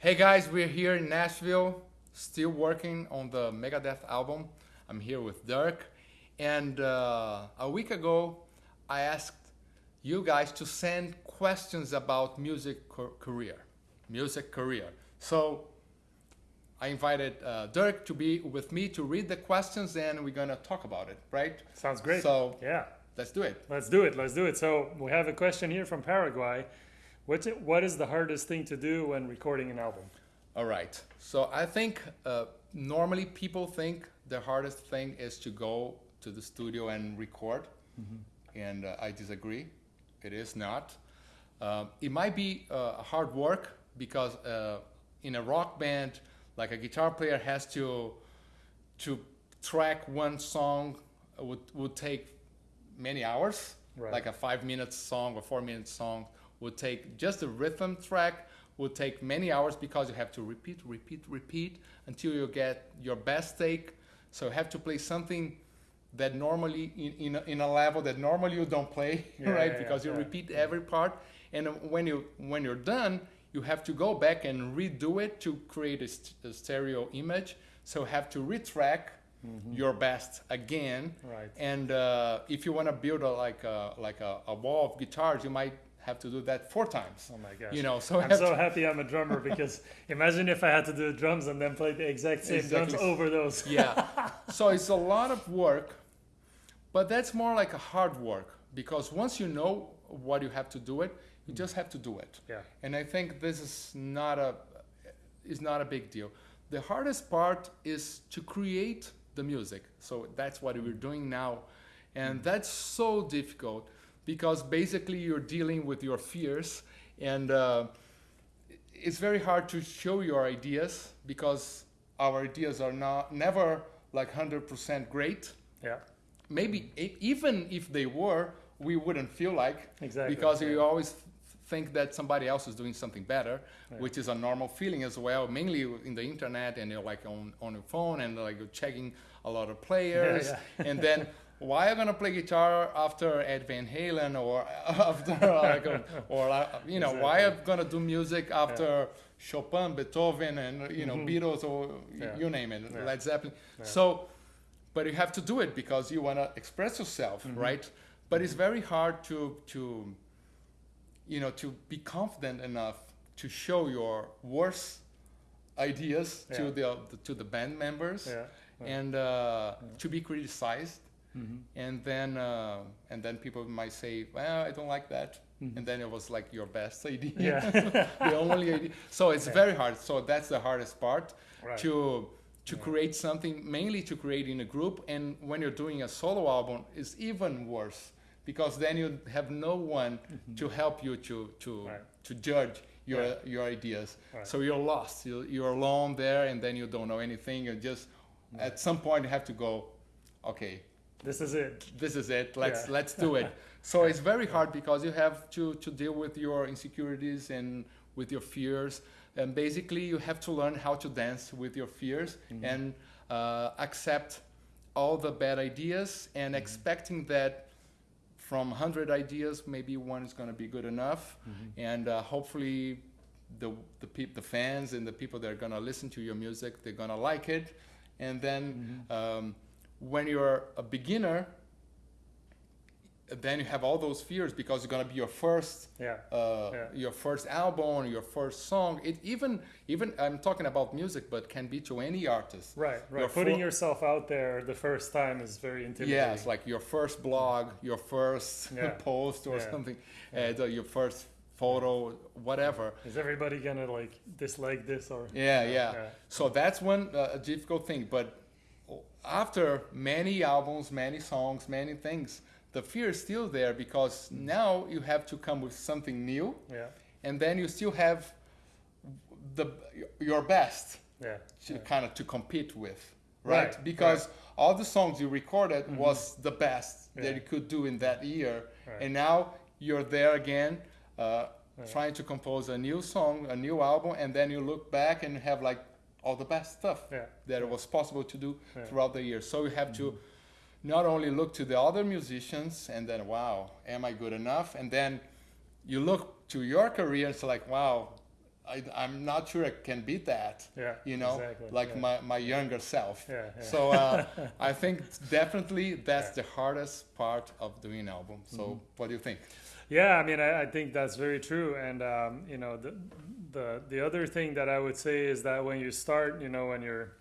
Hey guys, we're here in Nashville, still working on the Megadeth album. I'm here with Dirk, and uh, a week ago, I asked you guys to send questions about music career, music career. So I invited uh, Dirk to be with me to read the questions, and we're gonna talk about it, right? Sounds great. So yeah, let's do it. Let's do it. Let's do it. So we have a question here from Paraguay. What's it, what is the hardest thing to do when recording an album? All right. So I think uh, normally people think the hardest thing is to go to the studio and record, mm-hmm. and uh, I disagree. It is not. Uh, it might be uh, hard work because uh, in a rock band, like a guitar player has to to track one song would would take many hours. Right. Like a five minute song or four minute song would take just the rhythm track would take many hours because you have to repeat, repeat, repeat until you get your best take. So you have to play something that normally in, in, a, in a level that normally you don't play, yeah, right? Yeah, because yeah, you repeat every part, and when you when you're done, you have to go back and redo it to create a, st a stereo image. So you have to retrack mm -hmm. your best again. Right. And uh, if you want to build a, like a, like a, a wall of guitars, you might have to do that four times. Oh my gosh! You know, so I'm so happy I'm a drummer because imagine if I had to do drums and then play the exact same exactly. drums over those. yeah, so it's a lot of work, but that's more like a hard work because once you know what you have to do it, you just have to do it. Yeah. And I think this is not a is not a big deal. The hardest part is to create the music. So that's what we're doing now, and that's so difficult because basically you're dealing with your fears and uh, it's very hard to show your ideas because our ideas are not never like 100% great. Yeah. Maybe even if they were we wouldn't feel like exactly. because yeah. you always think that somebody else is doing something better yeah. which is a normal feeling as well mainly in the internet and you're like on, on your phone and like you're checking a lot of players yeah, and then why are gonna play guitar after Ed Van Halen or after like, or uh, you know exactly. why I'm gonna do music after yeah. Chopin, Beethoven, and you know mm -hmm. Beatles or yeah. you name it, yeah. Led Zeppelin. So, but you have to do it because you wanna express yourself, mm -hmm. right? But it's very hard to to you know to be confident enough to show your worst ideas to the, to the band members and uh, to be criticized Mm-hmm. And then uh, and then people might say, well, I don't like that. Mm-hmm. And then it was like your best idea, yeah. the only idea. So it's yeah. very hard. So that's the hardest part right. to to yeah. create something, mainly to create in a group. And when you're doing a solo album, it's even worse because then you have no one mm-hmm. to help you to to right. to judge your your ideas. Right. So you're lost. You're, you're alone there, and then you don't know anything. You just at some point you have to go, okay, this is it. This is it. Let's yeah. let's do it. So it's very hard because you have to to deal with your insecurities and with your fears, and basically you have to learn how to dance with your fears mm-hmm. and uh, accept all the bad ideas and mm-hmm. expecting that from 100 ideas maybe one is going to be good enough mm-hmm. and uh, hopefully the the, the fans and the people that are going to listen to your music they're going to like it and then mm-hmm. um, when you're a beginner, then you have all those fears because it's gonna be your first, yeah. Uh, yeah. your first album, your first song. It even even I'm talking about music, but can be to any artist. Right, right. Your Putting yourself out there the first time is very intimidating. Yes, like your first blog, your first post or something, uh, your first photo, whatever. Is everybody gonna like dislike this or? Yeah, yeah. So that's one uh, difficult thing, but after many albums, many songs, many things, the fear is still there because now you have to come with something new, yeah. and then you still have the your best, yeah. to yeah. kind of to compete with, right? right. Because right. all the songs you recorded mm-hmm. was the best yeah. that you could do in that year, right. and now you're there again. Uh, trying to compose a new song, a new album, and then you look back and have like all the best stuff yeah. that was possible to do yeah. throughout the year. So you have mm-hmm. to not only look to the other musicians and then, wow, am I good enough? And then you look to your career and it's like, wow, I, I'm not sure I can beat that. Yeah, You know, exactly, like yeah. my, my younger self. Yeah, yeah. So uh, I think definitely that's the hardest part of doing an album. So Mm-hmm. what do you think? Yeah, I mean, I, I think that's very true. And um, you know, the, the the other thing that I would say is that when you start, you know, when you're,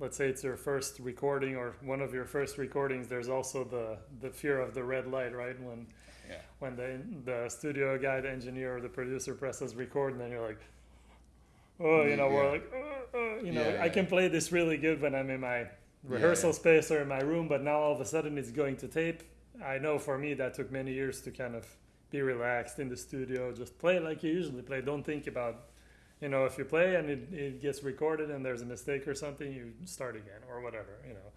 let's say it's your first recording or one of your first recordings, there's also the the fear of the red light, right? When Yeah. when the the studio guy, the engineer, or the producer presses record, and then you're like, oh, you know, Yeah. we're like, uh, uh, you know, Yeah, I can play this really good when I'm in my rehearsal space or in my room, but now all of a sudden it's going to tape. I know for me that took many years to kind of be relaxed in the studio, just play like you usually play. Don't think about, you know, if you play and it, it gets recorded and there's a mistake or something, you start again or whatever, you know.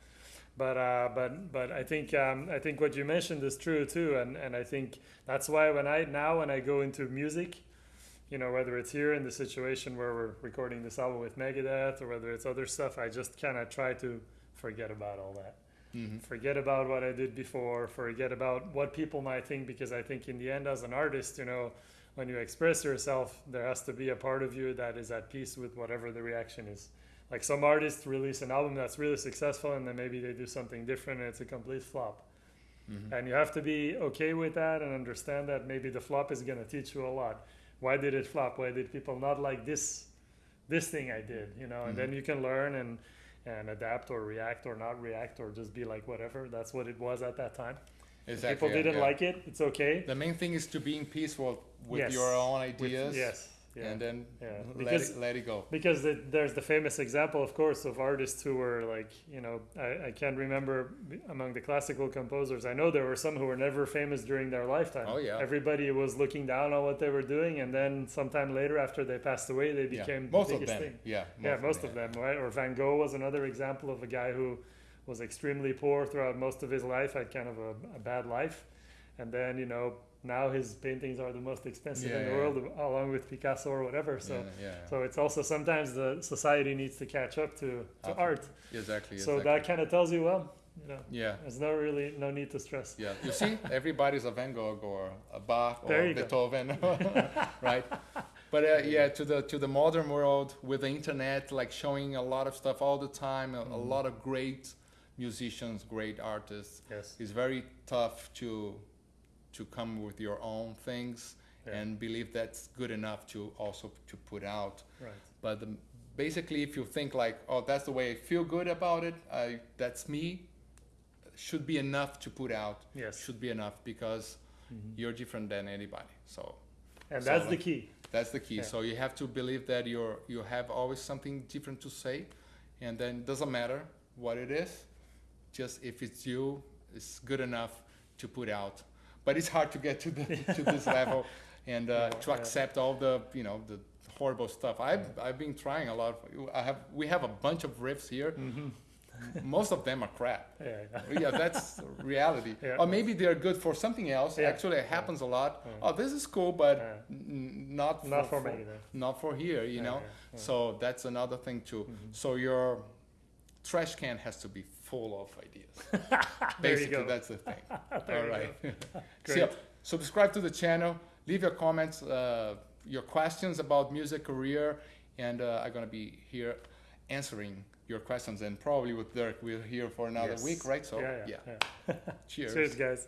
But uh, but but I think um, I think what you mentioned is true too, and and I think that's why when I now when I go into music, you know, whether it's here in the situation where we're recording this album with Megadeth or whether it's other stuff, I just kind of try to forget about all that. Mm-hmm. Forget about what I did before, forget about what people might think, because I think in the end, as an artist, you know, when you express yourself, there has to be a part of you that is at peace with whatever the reaction is. Like some artists release an album that's really successful and then maybe they do something different and it's a complete flop. Mm-hmm. And you have to be okay with that and understand that maybe the flop is going to teach you a lot. Why did it flop? Why did people not like this this thing I did, you know? And then you can learn and and adapt or react or not react or just be like whatever. That's what it was at that time. If Exactly. people didn't yeah. like it, it's okay. The main thing is to being peaceful with Yes. your own With- ideas. yes. Yeah. And then Yeah, let, it, let it go. because the, there's the famous example, of course, of artists who were like, you know, I, I can't remember among the classical composers. I know there were some who were never famous during their lifetime. Oh, yeah. Everybody was looking down on what they were doing, and then sometime later, after they passed away, they Yeah. became Most the of biggest them. thing. Yeah. yeah, most of them, right? Or Van Gogh was another example of a guy who was extremely poor throughout most of his life, had kind of a, a bad life, and then you know now his paintings are the most expensive in the yeah. world, along with Picasso or whatever. So. yeah, yeah, yeah. So it's also sometimes the society needs to catch up to, to art. exactly. So exactly. that kind of tells you, well, you know, Yeah. there's no really no need to stress. Yeah, you see, everybody's a Van Gogh or a Bach or There go. Beethoven, right? But uh, yeah, to the to the modern world with the internet, like showing a lot of stuff all the time, a, a Mm-hmm. lot of great musicians, great artists. Yes. It's very tough to to come with your own things Yeah. and believe that's good enough to also to put out. Right. But the, basically, if you think like, oh, that's the way I feel good about it, I, that's me, should be enough to put out. Yes. Should be enough because mm-hmm. you're different than anybody. So And So, that's the key. that's the key. Yeah. So you have to believe that you're you have always something different to say, and then it doesn't matter what it is, just if it's you, it's good enough to put out. But it's hard to get to the to this level and uh, Yeah, to accept all the you know the horrible stuff. I've I've been trying a lot. Of, I have we have a bunch of riffs here. Mm-hmm. Most of them are crap. Yeah. yeah. yeah, that's reality. Yeah. Or maybe they're good for something else. Yeah. Actually, it happens a lot. Oh, this is cool, but n- not for, Not for me either. not for here. You know. So that's another thing too. Mhm. So your trash can has to be full of ideas. Basically, that's the thing. All right. Great. so subscribe to the channel. Leave your comments, uh, your questions about music career, and uh, I'm gonna be here answering your questions. And probably with Dirk, we're here for another Yes. week, right? So yeah, yeah, yeah. yeah. Cheers. Cheers, guys.